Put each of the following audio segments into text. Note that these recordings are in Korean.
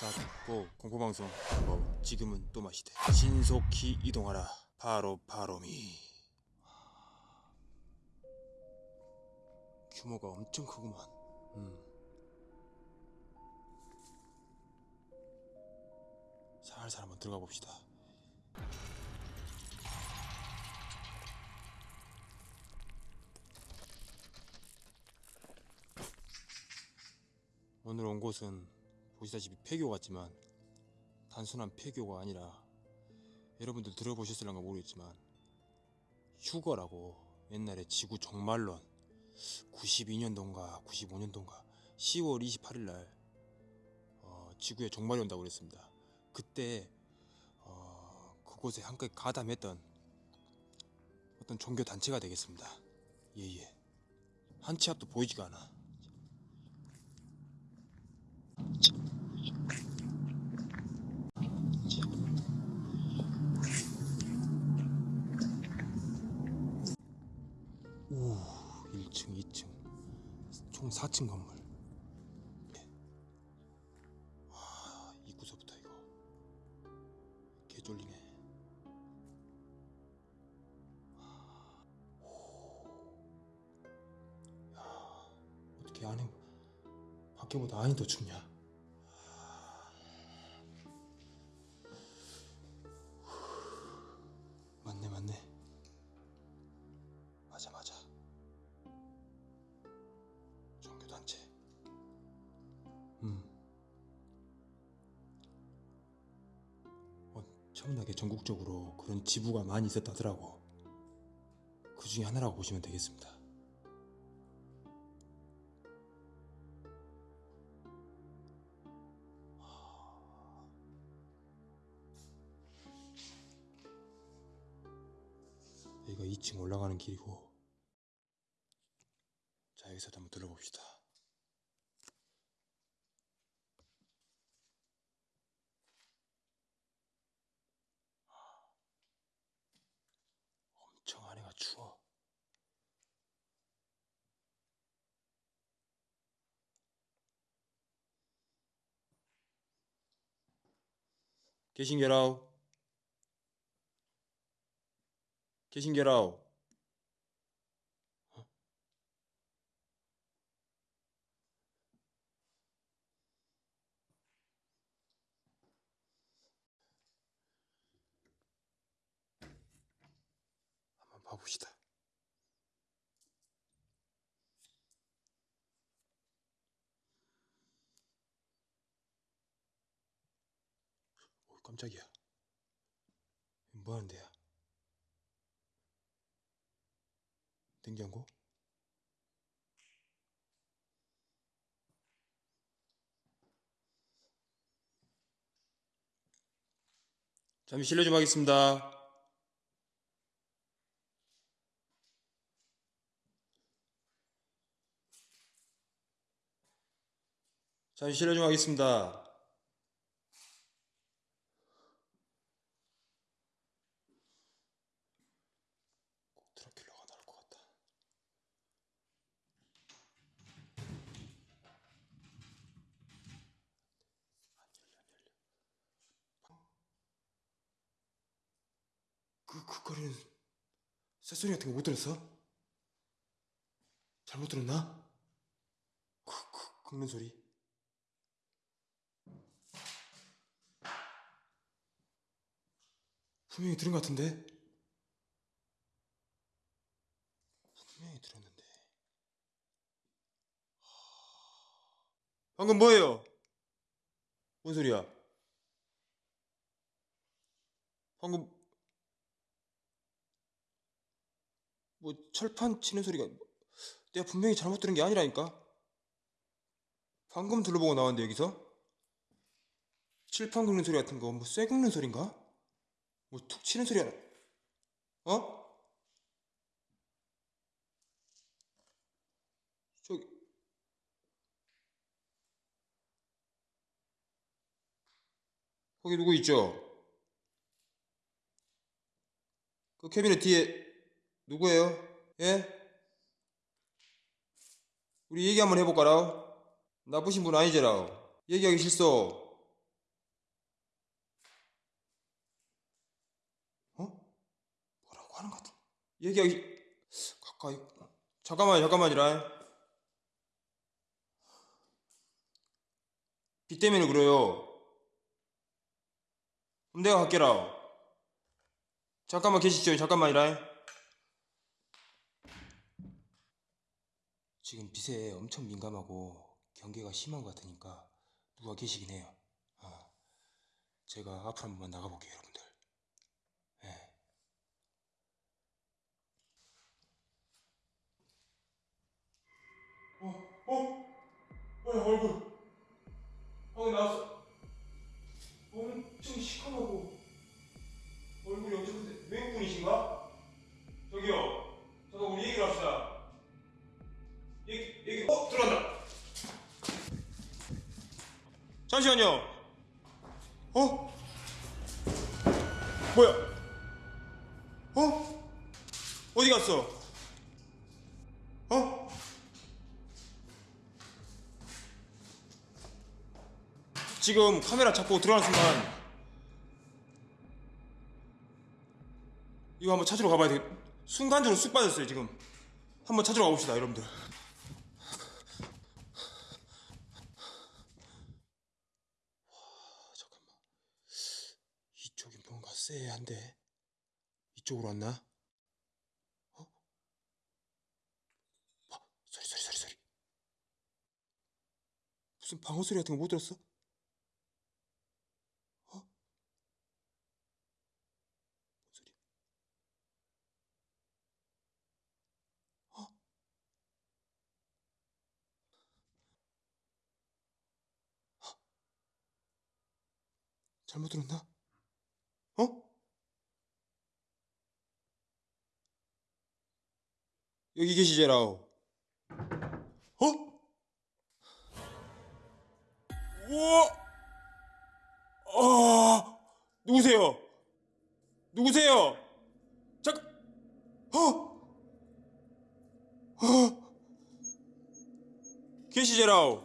다 듣고 공포방송 뭐 지금은 또 마시되 신속히 이동하라. 바로 바로미. 규모가 엄청 크구만. 음. 살살 한번 들어가 봅시다. 오늘 온 곳은 보시다시피 폐교 같지만 단순한 폐교가 아니라 여러분들 들어보셨을런가 모르겠지만 휴거라고 옛날에 지구 종말론 92년도인가 95년도인가 10월 28일 날 어, 지구에 종말이 온다고 그랬습니다. 그때 어, 그곳에 함께 가담했던 어떤 종교 단체가 되겠습니다. 예예. 한치 앞도 보이지가 않아. 오, 1층, 2층, 총 4층 건물. 예. 와, 입구서부터 이거 개 쫄리네. 오. 야, 어떻게 안에 밖에보다 안이 더 춥냐? 엄청나게 전국적으로 그런 지부가 많이 있었다더라고. 그 중에 하나라고 보시면 되겠습니다. 여기가 2층 올라가는 길이고 자 여기서 한번 둘러봅시다 엄청 안에가 추워 계신게라우 계신게라우 한번 봐봅시다. 오, 깜짝이야. 뭐 하는 데야? 냉장고? 잠시 실례 좀 하겠습니다. 잠시 실례 좀 하겠습니다. 꼭 드라큘라가 나올 것 같다. 안 열려, 안 열려. 거리는 새소리 같은 거 못 들었어? 잘못 들었나? 그, 그, 긁는 소리. 분명히 들은 것 같은데? 분명히 들었는데. 방금 뭐예요? 뭔 소리야? 방금 뭐 철판 치는 소리가 내가 분명히 잘못 들은 게 아니라니까? 방금 둘러보고 나왔는데 여기서? 칠판 긁는 소리 같은 거 뭐쇠 긁는 소린가? 뭐 툭 치는 소리야 어? 저기 거기 누구 있죠? 그 캐비넷 뒤에 누구예요? 예? 우리 얘기 한번 해볼까라 나쁘신 분 아니제라 얘기하기 싫소. 어? 뭐라고 하는 것 같아 얘기하기 가까이 잠깐만 잠깐만이라. 비 때문에 그래요. 그럼 내가 갈게라 잠깐만 계시죠? 잠깐만이라. 지금 빛에 엄청 민감하고 경계가 심한 것 같으니까 누가 계시긴 해요 아, 제가 앞으로 한 번만 나가볼게요 여러분들 예. 어? 어? 뭐야 얼굴 방금 나왔어 엄청 시커멓고 얼굴이 엄청 큰데 외국분이신가? 저기요 잠시만요 어? 뭐야 어? 어디 갔어? 어? 지금 카메라 잡고 들어가는 순간 이거 한번 찾으러 가봐야 돼. 순간적으로 쑥 빠졌어요 지금. 한번 찾으러 가봅시다 여러분들. 와, 잠깐만. 이쪽이 뭔가 쎄한데 이쪽으로 왔나? 어? 아, 소리 소리 소리 소리. 무슨 방어 소리 같은 거 못 들었어? 어? 뭔 소리? 어? 어? 잘못 들었나? 어? 여기 계시제라오. 어? 우와! 아, 누구세요? 누구세요? 잠깐, 어? 어? 계시제라오.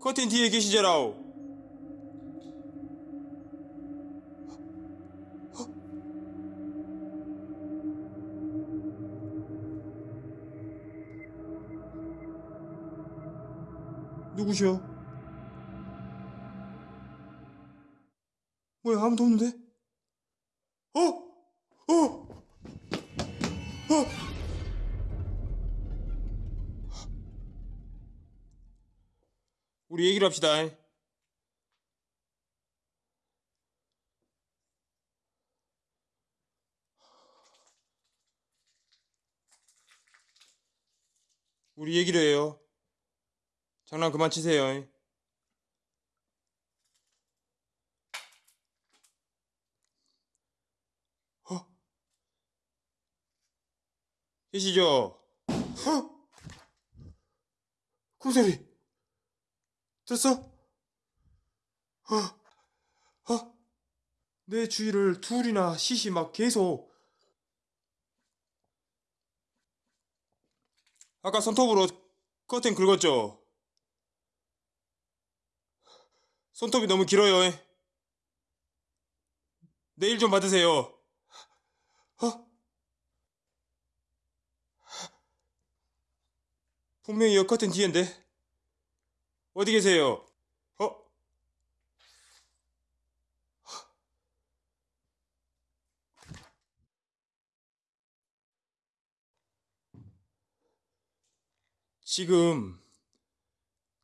커튼 뒤에 계시제라오. 누구셔? 뭐야 아무도 없는데? 어? 어? 어? 우리 얘기를 합시다. 우리 얘기를 해요. 장난 그만 치세요. 어? 계시죠? 어? kum소리 들었어? 어? 어? 내 주위를 둘이나 시시 막 계속 아까 손톱으로 커튼 긁었죠? 손톱이 너무 길어요. 내일 좀 받으세요. 어? 분명히 여 커튼 뒤인데 어디 계세요? 어? 지금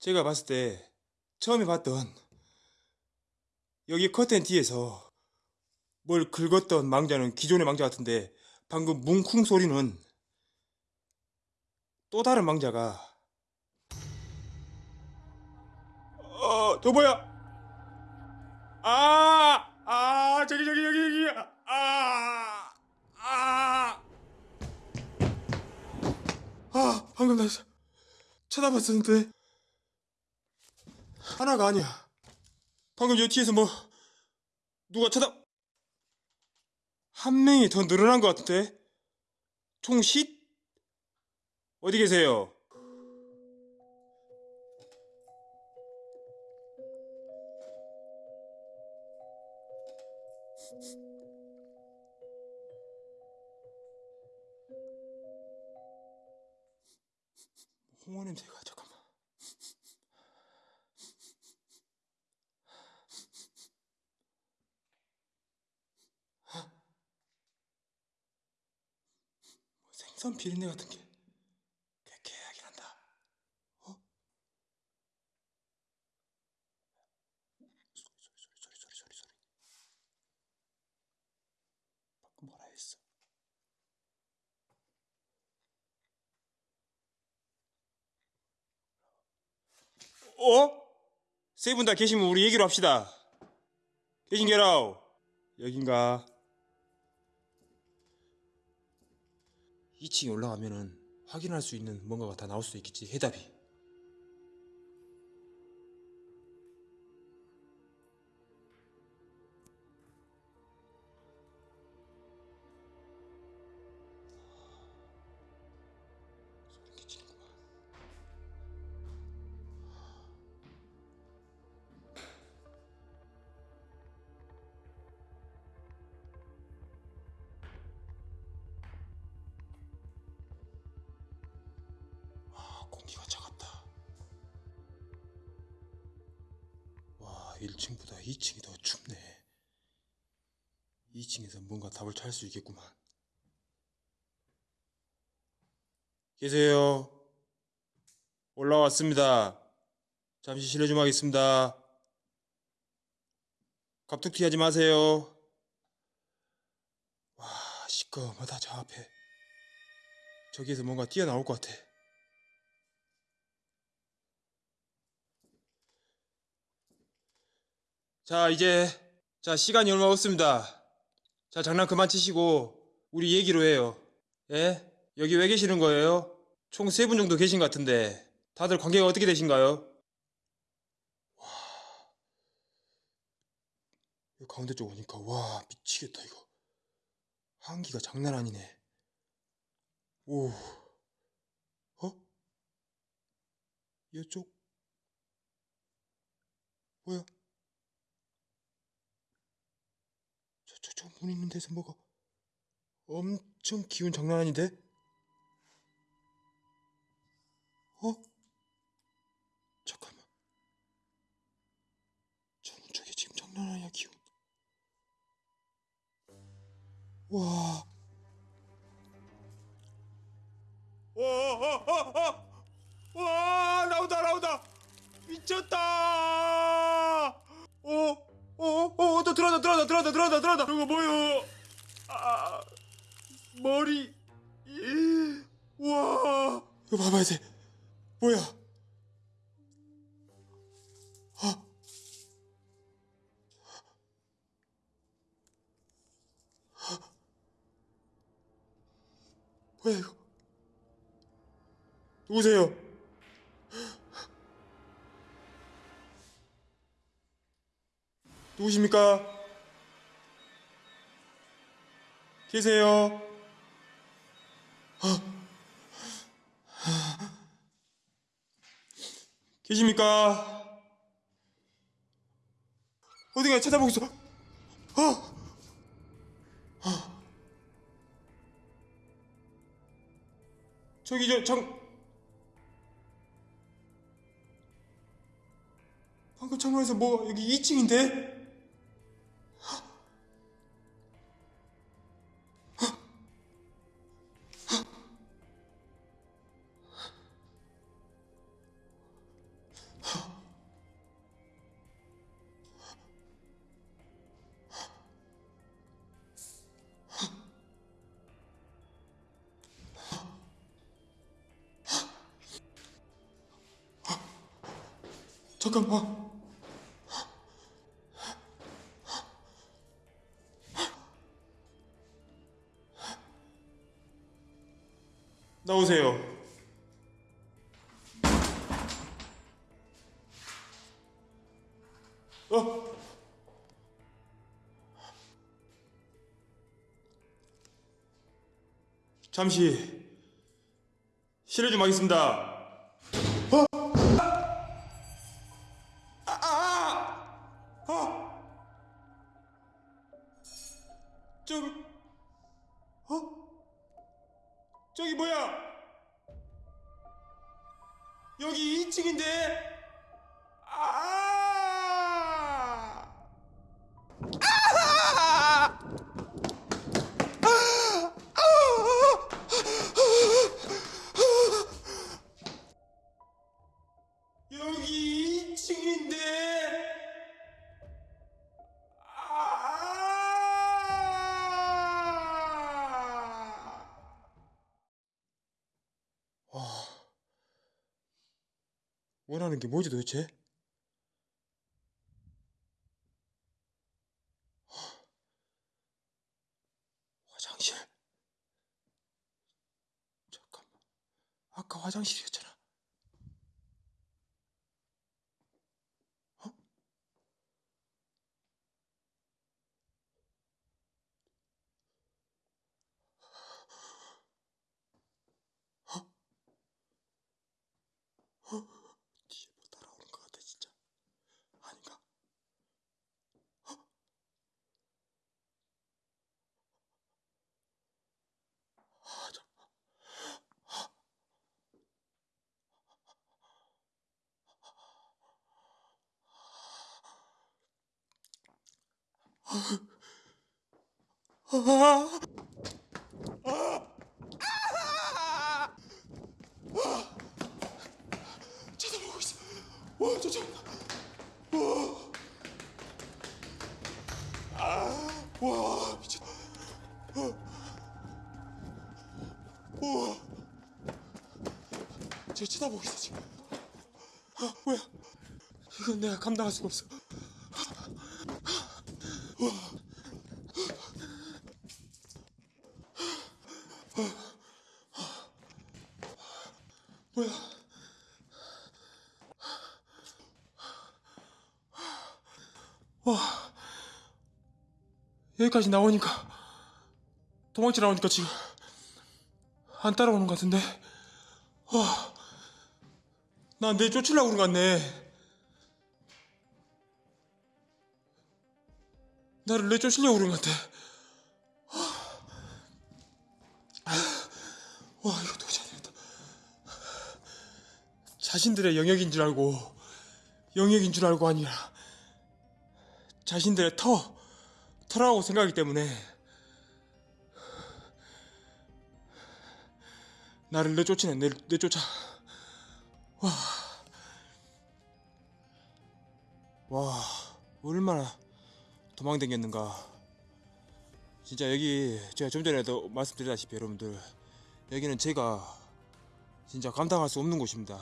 제가 봤을 때 처음에 봤던 여기 커튼 뒤에서 뭘 긁었던 망자는 기존의 망자 같은데 방금 뭉쿵 소리는 또 다른 망자가 어, 저 뭐야? 아, 아, 저기 저기 여기 여기 아, 아, 아, 방금 나 쳐다봤었는데 하나가 아니야. 방금 저 뒤에서 뭐 누가 쳐다 한 명이 더 늘어난 것 같은데 총시 어디 계세요? 홍원냄새가 생선 비린내 같은 게 쾌쾌하게 난다. 어? 소리 소리 소리 소리 소리 소리 소리. 방금 뭐라 했어? 어? 세 분 다 계시면 우리 얘기로 합시다. 계신 게라우. 여긴가? 2층에 올라가면은 확인할 수 있는 뭔가가 다 나올 수 있겠지. 해답이. 1층보다 2층이 더 춥네. 2층에서 뭔가 답을 찾을 수 있겠구만. 계세요. 올라왔습니다. 잠시 실례 좀 하겠습니다. 갑툭튀 하지 마세요. 와, 시꺼먼하다, 저 앞에. 저기에서 뭔가 뛰어나올 것 같아. 자, 이제, 자, 시간이 얼마 없습니다. 자, 장난 그만 치시고, 우리 얘기로 해요. 예? 여기 왜 계시는 거예요? 총 세 분 정도 계신 것 같은데, 다들 관계가 어떻게 되신가요? 와. 이 가운데 쪽 오니까, 와, 미치겠다, 이거. 한기가 장난 아니네. 오. 어? 이쪽? 뭐야? 저, 저, 저 문 있는 데서 뭐가 엄청 기운 장난 아닌데? 어? 잠깐만. 저문 쪽에 지금 장난 아니야, 기운. 와. 와, 와, 와, 와, 와, 나온다, 나온다. 미쳤다. 들어간다, 들어간다, 들어간다, 들어간다, 들어간다. 저거 뭐요? 아, 머리. 이, 와. 이거 봐봐야 돼. 뭐야? 아. 뭐야 이거? 누구세요? 누구십니까? 계세요? 계십니까? 어디가 찾아보고 있어? 어? 저기 저 장... 방금 창문에서 뭐 여기 2층인데? 잠깐만. 나오세요. 어? 잠시 실례 좀 하겠습니다. 아! 하는 게 뭐지 도대체? 화장실. 잠깐만. 아까 화장실이었잖아. 어? 뒤에 뭐 따라오는 것 같아 진짜. 아닌가? 아, 저, 쳐다보고 있어. 와, 쫓아온다. 와, 와, 미쳤다. 우와, 쟤 쳐다보고 있어 지금. 아, 뭐야? 이건 내가 감당할 수가 없어. 뭐야? 여기까지 나오니까 도망치러 나오니까 지금 안 따라오는 것 같은데. 와, 나내 쫓으려고 그런 것 같네. 나를 내 쫓으려고 그런 것 같아. 와 이거 도저히 안 되겠다. 자신들의 영역인 줄 알고 영역인 줄 알고 아니라 자신들의 터 터라고 생각하기 때문에 나를 내쫓으네 내, 내쫓아. 와, 와 얼마나 도망다녔는가. 진짜 여기 제가 좀 전에도 말씀드렸다시피 여러분들 여기는 제가 진짜 감당할 수 없는 곳입니다.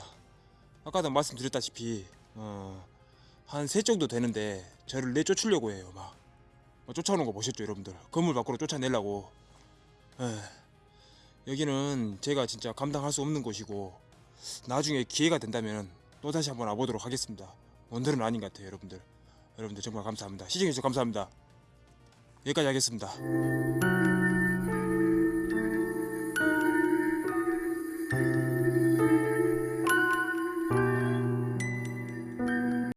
아까도 말씀드렸다시피 어, 한 세 정도 되는데 저를 내쫓으려고 해요 막. 어, 쫓아오는 거 보셨죠 여러분들? 건물 밖으로 쫓아내려고. 에, 여기는 제가 진짜 감당할 수 없는 곳이고 나중에 기회가 된다면 또다시 한번 와보도록 하겠습니다. 오늘은 아닌 것 같아요 여러분들. 여러분들 정말 감사합니다. 시청해주셔서 감사합니다. 여기까지 하겠습니다